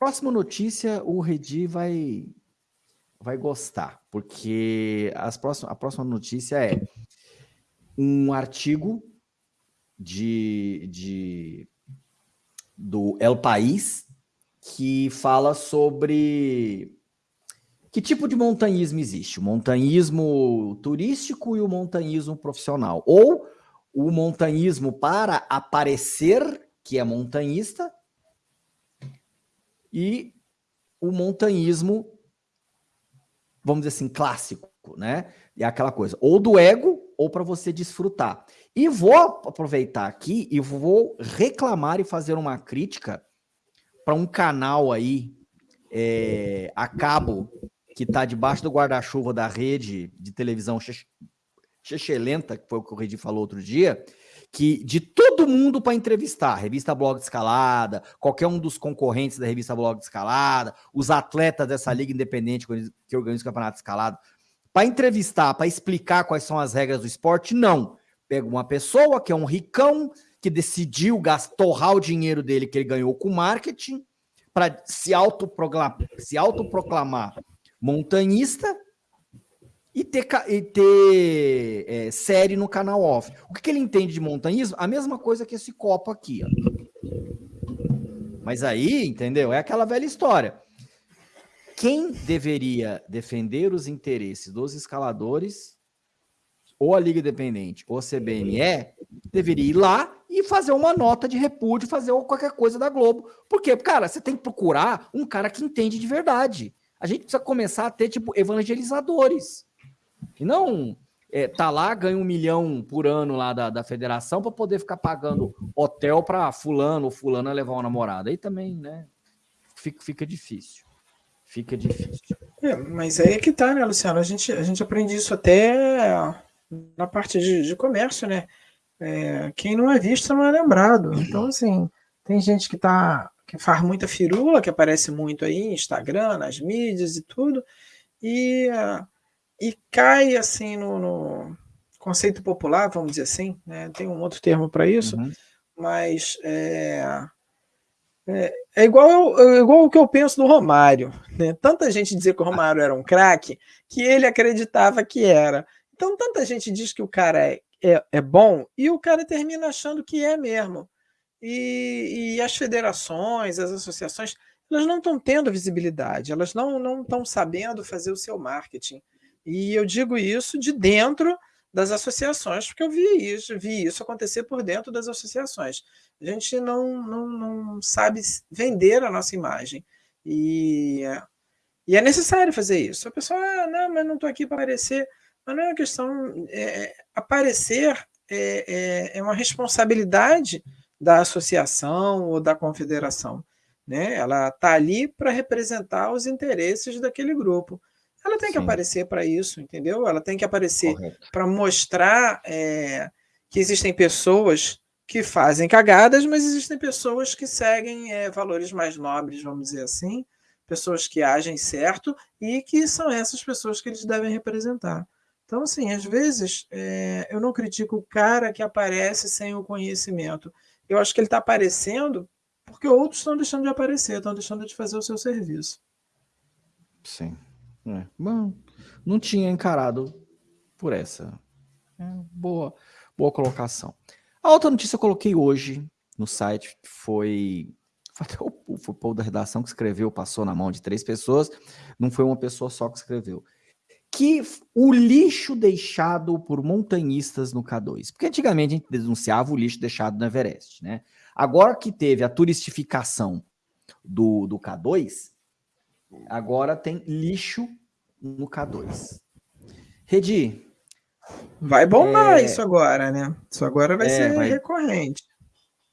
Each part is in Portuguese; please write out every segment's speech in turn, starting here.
Próxima notícia, o Redi vai, vai gostar, porque as próximas, a próxima notícia é um artigo de, de do El País que fala sobre que tipo de montanhismo existe? O montanhismo turístico e o montanhismo profissional. Ou o montanhismo para aparecer que é montanhista, e o montanhismo, vamos dizer assim, clássico, né? É aquela coisa, ou do ego, ou para você desfrutar. E vou aproveitar aqui e vou reclamar e fazer uma crítica para um canal aí é, a cabo que está debaixo do guarda-chuva da rede de televisão Chechelenta, que foi o que o Redi falou outro dia, que de todo mundo para entrevistar, revista Blog de Escalada, qualquer um dos concorrentes da revista Blog de Escalada, os atletas dessa liga independente que organiza o campeonato de escalada, para entrevistar, para explicar quais são as regras do esporte, não. Pega uma pessoa que é um ricão, que decidiu gastar, torrar o dinheiro dele que ele ganhou com marketing, para se autoproclamar, se autoproclamar montanhista e ter, e ter é, série no canal off. O que, que, ele entende de montanhismo? A mesma coisa que esse copo aqui. Ó. Mas aí, entendeu? É aquela velha história. Quem deveria defender os interesses dos escaladores, ou a Liga Independente, ou a CBME, deveria ir lá e fazer uma nota de repúdio, fazer qualquer coisa da Globo. Por quê? Cara, você tem que procurar um cara que entende de verdade. A gente precisa começar a ter, tipo, evangelizadores. E não é, tá lá, ganha um milhão por ano lá da, da federação para poder ficar pagando hotel para fulano ou fulana levar uma namorada. Aí também, né? Fica, fica difícil. Fica difícil. É, mas aí é que tá, né, Luciano? A gente, a gente aprende isso até na parte de, de comércio, né? É, quem não é visto não é lembrado. Então, assim, tem gente que tá que faz muita firula, que aparece muito aí, Instagram, nas mídias e tudo, e uh, e cai assim no, no, conceito popular, vamos dizer assim, né? tem um outro termo para isso, uhum. mas é, é, é, igual, é igual o que eu penso do Romário. Né? Tanta gente dizia que o Romário era um craque que ele acreditava que era. Então, tanta gente diz que o cara é, é, é bom e o cara termina achando que é mesmo. E, e as federações, as associações, elas não estão tendo visibilidade, elas não estão sabendo fazer o seu marketing. E eu digo isso de dentro das associações, porque eu vi isso, vi isso acontecer por dentro das associações. A gente não, não, não sabe vender a nossa imagem. E, e é necessário fazer isso. A pessoa, ah, não, mas não estou aqui para aparecer. Mas não é uma questão. É, aparecer é, é, é uma responsabilidade da associação ou da confederação. Né? Ela está ali para representar os interesses daquele grupo. Ela tem que Sim. aparecer para isso, entendeu? Ela tem que aparecer para mostrar é, que existem pessoas que fazem cagadas, mas existem pessoas que seguem é, valores mais nobres, vamos dizer assim, pessoas que agem certo e que são essas pessoas que eles devem representar. Então, assim, às vezes é, eu não critico o cara que aparece sem o conhecimento. Eu acho que ele está aparecendo porque outros estão deixando de aparecer, estão deixando de fazer o seu serviço. Sim. É, bom, não tinha encarado por essa. É, boa, boa colocação. A outra notícia eu coloquei hoje no site foi até o, foi o povo da redação que escreveu, passou na mão de três pessoas, não foi uma pessoa só que escreveu. Que o lixo deixado por montanhistas no K2. Porque antigamente a gente denunciava o lixo deixado no Everest, né? Agora que teve a turistificação do, do K2, Agora tem lixo no K2. Redi. Vai bombar é... isso agora, né? Isso agora vai é, ser vai... recorrente.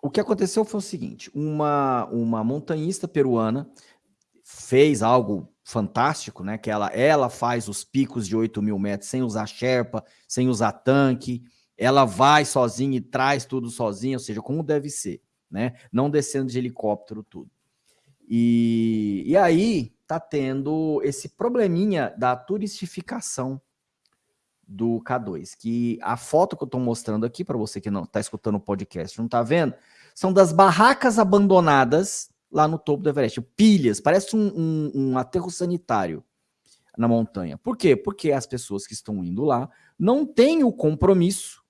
O que aconteceu foi o seguinte: uma, uma montanhista peruana fez algo fantástico, né? Que ela, ela faz os picos de 8 mil metros sem usar Sherpa, sem usar tanque. Ela vai sozinha e traz tudo sozinha, ou seja, como deve ser, né? Não descendo de helicóptero, tudo. E, e aí, está tendo esse probleminha da turistificação do K2, que a foto que eu estou mostrando aqui, para você que não está escutando o podcast, não está vendo, são das barracas abandonadas lá no topo do Everest. Pilhas, parece um, um, um aterro sanitário na montanha. Por quê? Porque as pessoas que estão indo lá não têm o compromisso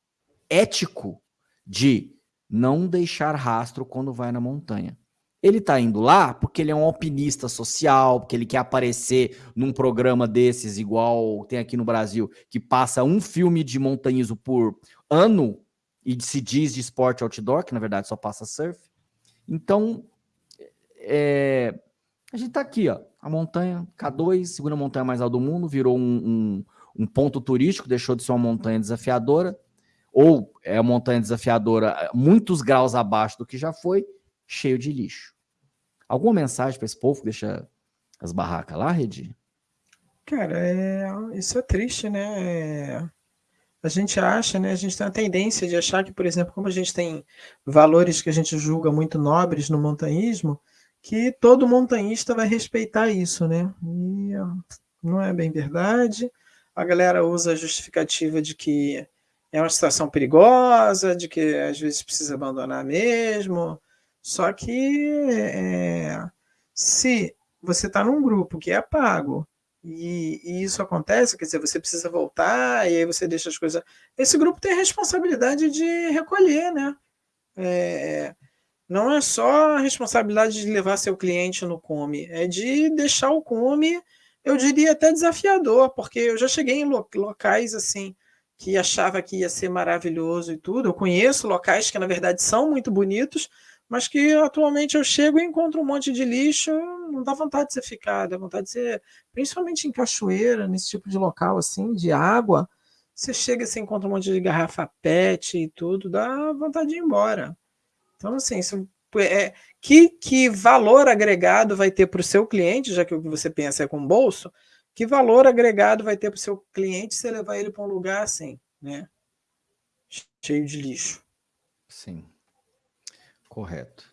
ético de não deixar rastro quando vai na montanha. Ele está indo lá porque ele é um alpinista social, porque ele quer aparecer num programa desses, igual tem aqui no Brasil, que passa um filme de montanhismo por ano e se diz de esporte outdoor, que na verdade só passa surf. Então, é, a gente está aqui, ó, a montanha K2, segunda montanha mais alta do mundo, virou um, um, um ponto turístico, deixou de ser uma montanha desafiadora, ou é uma montanha desafiadora muitos graus abaixo do que já foi, cheio de lixo. Alguma mensagem para esse povo que deixa as barracas lá, Redi? Cara, é, isso é triste, né? É, a gente acha, né? A gente tem a tendência de achar que, por exemplo, como a gente tem valores que a gente julga muito nobres no montanhismo, que todo montanhista vai respeitar isso, né? E não é bem verdade. A galera usa a justificativa de que é uma situação perigosa, de que às vezes precisa abandonar mesmo. Só que é, se você está num grupo que é pago e, e, isso acontece, quer dizer, você precisa voltar e aí você deixa as coisas. Esse grupo tem a responsabilidade de recolher, né? É, não é só a responsabilidade de levar seu cliente no come, é de deixar o come, eu diria até desafiador, porque eu já cheguei em locais assim que achava que ia ser maravilhoso e tudo. Eu conheço locais que na verdade são muito bonitos, mas que atualmente eu chego e encontro um monte de lixo, não dá vontade de você ficar, dá vontade de ser, principalmente em cachoeira, nesse tipo de local assim, de água, você chega e você encontra um monte de garrafa PET e tudo, dá vontade de ir embora. Então, assim, isso é, que, que valor agregado vai ter para o seu cliente, já que o que você pensa é com bolso, que valor agregado vai ter para o seu cliente se levar ele para um lugar assim, né? Cheio de lixo. Sim, correto.